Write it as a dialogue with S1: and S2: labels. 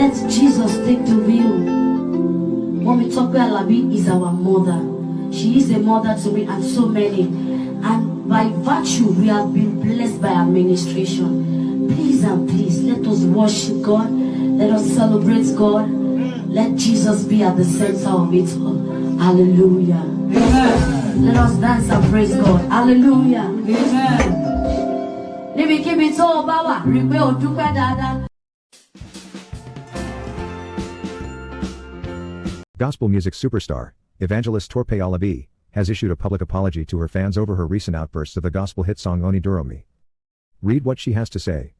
S1: Let Jesus take the wheel. Mommy Tope Alabi is our mother. She is a mother to me and so many. And by virtue, we have been blessed by administration. Please and please, let us worship God. Let us celebrate God. Let Jesus be at the center of it all. Hallelujah.
S2: Amen.
S1: Let us dance and praise God. Hallelujah.
S2: Amen.
S1: Níbikíbi tó o bá wà, rí i pé o dúpẹ́ dáadáa.
S3: Gospel music superstar, evangelist Tope Alabi, has issued a public apology to her fans over her recent outbursts of the gospel hit song Oni Duromi. Read what she has to say.